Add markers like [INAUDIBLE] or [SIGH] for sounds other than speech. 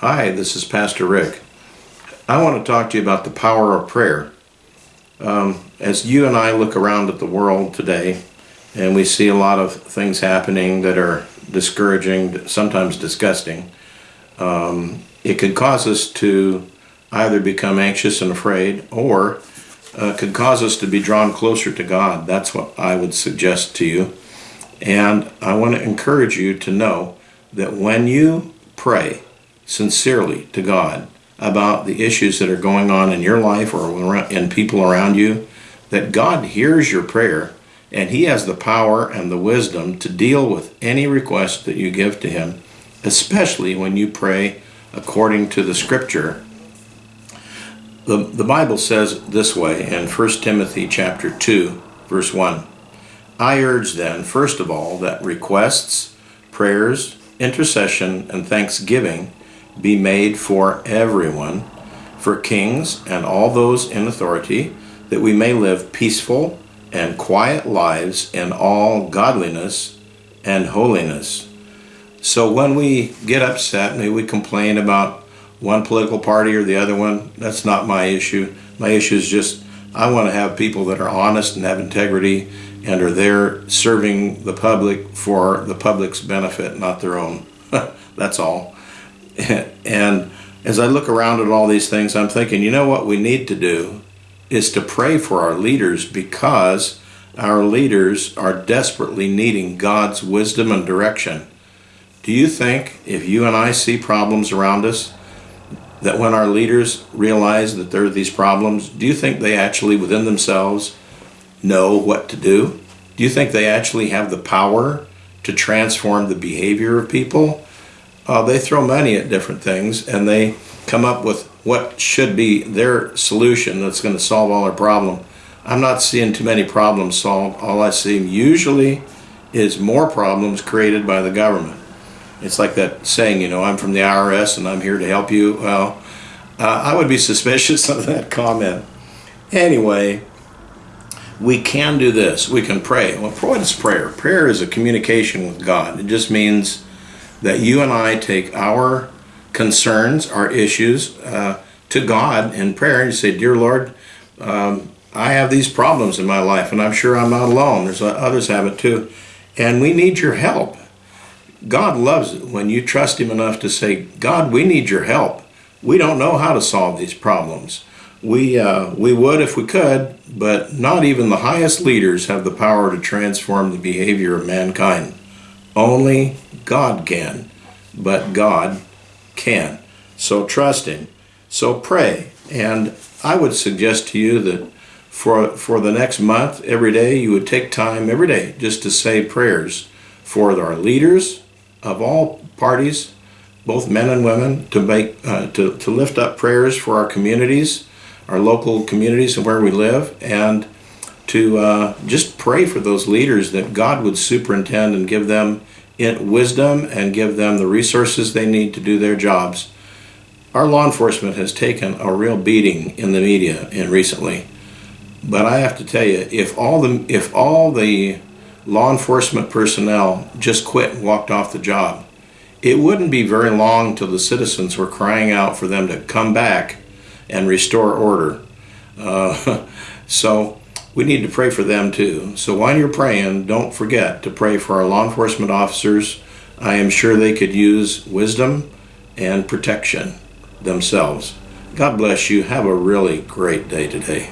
Hi, this is Pastor Rick. I want to talk to you about the power of prayer. Um, as you and I look around at the world today, and we see a lot of things happening that are discouraging, sometimes disgusting, um, it could cause us to either become anxious and afraid or uh, could cause us to be drawn closer to God. That's what I would suggest to you. And I want to encourage you to know that when you pray sincerely to God about the issues that are going on in your life or in people around you, that God hears your prayer and He has the power and the wisdom to deal with any request that you give to Him, especially when you pray according to the Scripture. The, the Bible says this way in 1 Timothy chapter 2, verse 1. I urge then, first of all, that requests, prayers, intercession, and thanksgiving be made for everyone, for kings and all those in authority, that we may live peaceful and quiet lives in all godliness and holiness. So when we get upset, maybe we complain about one political party or the other one, that's not my issue. My issue is just I want to have people that are honest and have integrity and are there serving the public for the public's benefit, not their own. [LAUGHS] That's all. [LAUGHS] And as I look around at all these things, I'm thinking, you know what we need to do is to pray for our leaders because our leaders are desperately needing God's wisdom and direction. Do you think if you and I see problems around us, that when our leaders realize that there are these problems, do you think they actually within themselves know what to do? Do you think they actually have the power to transform the behavior of people? Uh, they throw money at different things and they come up with what should be their solution that's going to solve all our problem. I'm not seeing too many problems solved. All I see usually is more problems created by the government. It's like that saying, you know, I'm from the IRS and I'm here to help you. Well, uh, I would be [LAUGHS] suspicious of that comment. Anyway, we can do this. We can pray. Well, what is prayer? Prayer is a communication with God. It just means that you and I take our concerns, our issues uh, to God in prayer. And you say, Dear Lord, um, I have these problems in my life, and I'm sure I'm not alone. There's others have it too. And we need your help. God loves it when you trust Him enough to say, God, we need your help. We don't know how to solve these problems. We, uh, we would if we could, but not even the highest leaders have the power to transform the behavior of mankind. Only God can, but God can. So trust Him. So pray. And I would suggest to you that for, for the next month, every day, you would take time every day just to say prayers for our leaders of all parties, both men and women, to make uh, to, to lift up prayers for our communities our local communities and where we live, and to uh, just pray for those leaders that God would superintend and give them wisdom and give them the resources they need to do their jobs. Our law enforcement has taken a real beating in the media in recently, but I have to tell you, if all the if all the law enforcement personnel just quit and walked off the job, it wouldn't be very long till the citizens were crying out for them to come back and restore order. Uh, [LAUGHS] so we need to pray for them too. So while you're praying, don't forget to pray for our law enforcement officers. I am sure they could use wisdom and protection themselves. God bless you. Have a really great day today.